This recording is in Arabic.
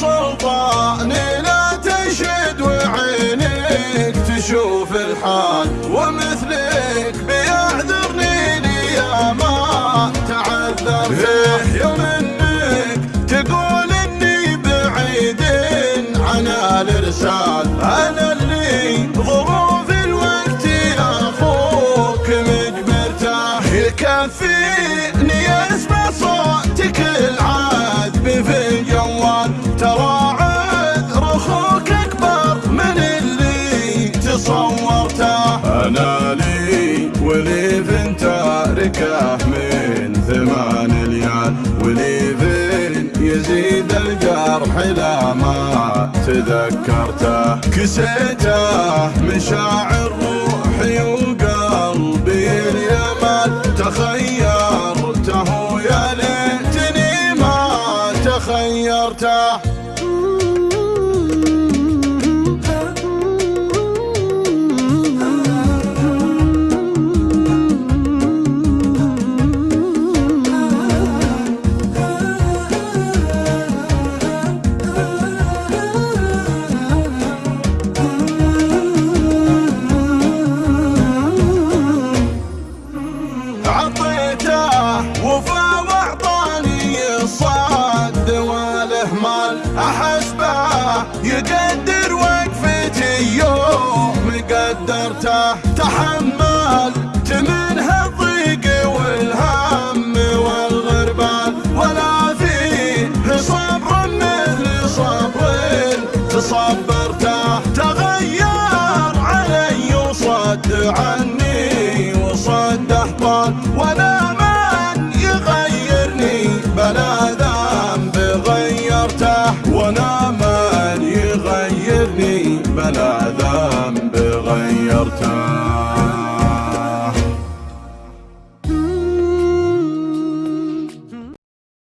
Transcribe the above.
سلطاني لا تشد وعينك تشوف الحال ومثلك بيعذرني لي يا ما تعذر يوم انك تقول إني بعيد عن الإرسال. أنا اللي ظروف الوقت يا أخوك مجبرته يكفي أنا لي ولي فين تاركه من ثمان ليال ولي يزيد الجرح لا ما تذكرته كسيته مشاعر روحي وقلبي اليمن. تخيرته يا ليتني ما تخيرته. يقدر وقفتي يوم قدرته تحمل منها الضيق والهم والغربان ولا فيه صبر مثل صبر تصبرته. تغير علي وصد عني وصد أحبال. بلا ذنب غيرته